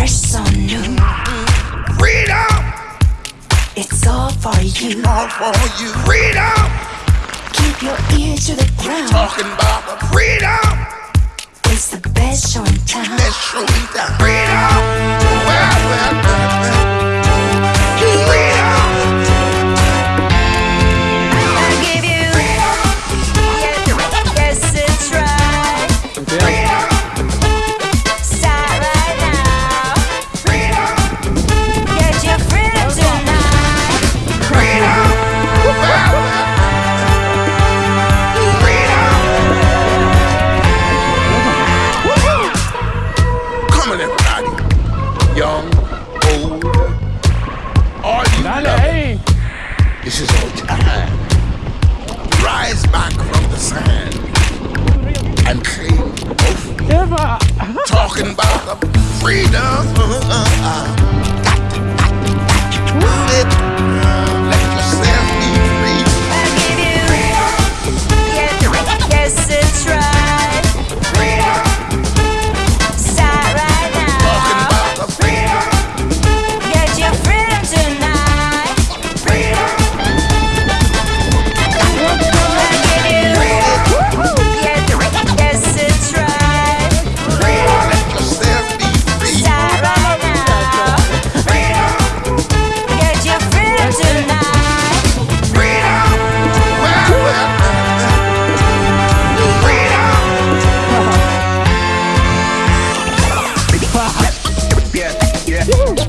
fresh, so new. Freedom! It's all for you. All for you. Freedom! Keep your ear to the ground. Talking about the freedom! It's the best show in town. Best show in town. Freedom! Well, well. Everybody. Young, old, all you Dale love it. This is your time. Rise back from the sand and claim freedom. Talking about the freedom. Uh, uh, uh. Got got got it. yeah, yeah.